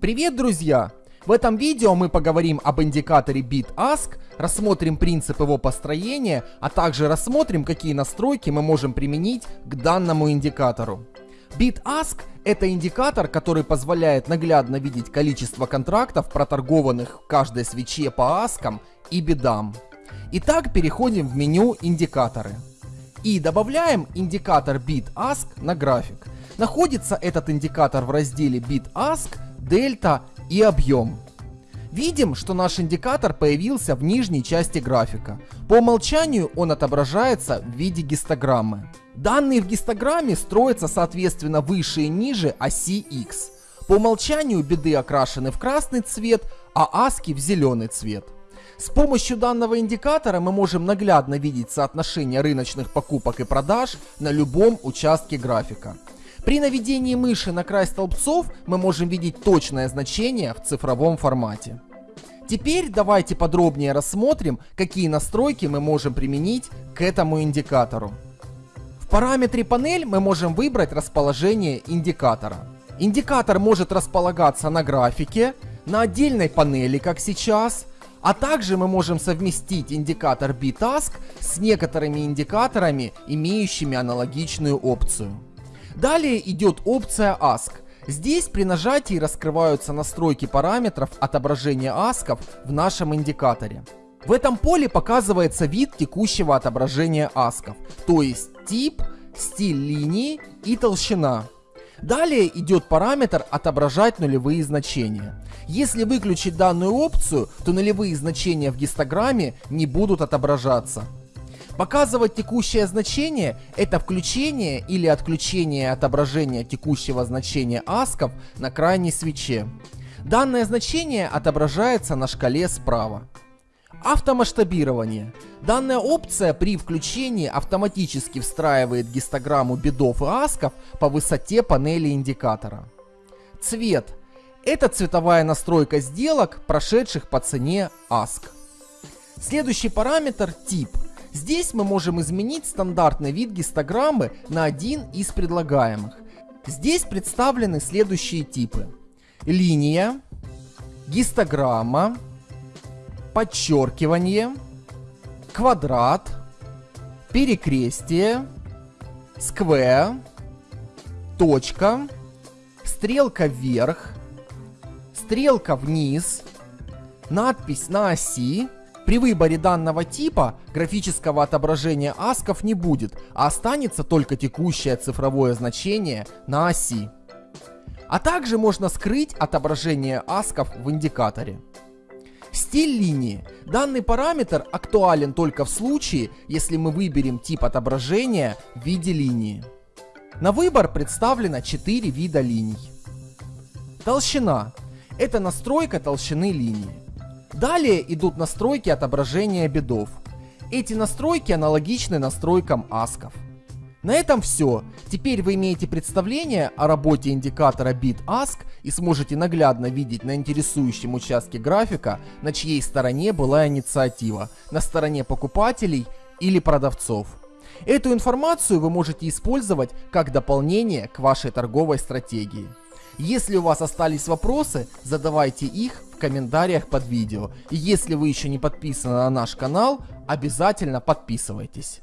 Привет, друзья! В этом видео мы поговорим об индикаторе BitAsk, рассмотрим принцип его построения, а также рассмотрим, какие настройки мы можем применить к данному индикатору. BitAsk – это индикатор, который позволяет наглядно видеть количество контрактов, проторгованных в каждой свече по аскам и бедам. Итак, переходим в меню «Индикаторы». И добавляем индикатор BitAsk на график. Находится этот индикатор в разделе BitAsk дельта и объем. Видим, что наш индикатор появился в нижней части графика. По умолчанию он отображается в виде гистограммы. Данные в гистограмме строятся соответственно выше и ниже оси X. По умолчанию беды окрашены в красный цвет, а аски в зеленый цвет. С помощью данного индикатора мы можем наглядно видеть соотношение рыночных покупок и продаж на любом участке графика. При наведении мыши на край столбцов мы можем видеть точное значение в цифровом формате. Теперь давайте подробнее рассмотрим, какие настройки мы можем применить к этому индикатору. В параметре панель мы можем выбрать расположение индикатора. Индикатор может располагаться на графике, на отдельной панели, как сейчас, а также мы можем совместить индикатор BTask с некоторыми индикаторами, имеющими аналогичную опцию. Далее идет опция Ask. Здесь при нажатии раскрываются настройки параметров отображения асков в нашем индикаторе. В этом поле показывается вид текущего отображения асков, то есть тип, стиль линии и толщина. Далее идет параметр отображать нулевые значения. Если выключить данную опцию, то нулевые значения в гистограмме не будут отображаться. Показывать текущее значение – это включение или отключение отображения текущего значения асков на крайней свече. Данное значение отображается на шкале справа. Автомасштабирование. Данная опция при включении автоматически встраивает гистограмму бедов и асков по высоте панели индикатора. Цвет. Это цветовая настройка сделок, прошедших по цене аск. Следующий параметр – тип – Здесь мы можем изменить стандартный вид гистограммы на один из предлагаемых. Здесь представлены следующие типы. Линия, гистограмма, подчеркивание, квадрат, перекрестие, сквер, точка, стрелка вверх, стрелка вниз, надпись на оси, при выборе данного типа графического отображения асков не будет, а останется только текущее цифровое значение на оси. А также можно скрыть отображение асков в индикаторе. Стиль линии. Данный параметр актуален только в случае, если мы выберем тип отображения в виде линии. На выбор представлено 4 вида линий. Толщина. Это настройка толщины линии. Далее идут настройки отображения бедов. Эти настройки аналогичны настройкам асков. На этом все. Теперь вы имеете представление о работе индикатора BitAsk и сможете наглядно видеть на интересующем участке графика, на чьей стороне была инициатива, на стороне покупателей или продавцов. Эту информацию вы можете использовать как дополнение к вашей торговой стратегии. Если у вас остались вопросы, задавайте их в комментариях под видео. И если вы еще не подписаны на наш канал, обязательно подписывайтесь.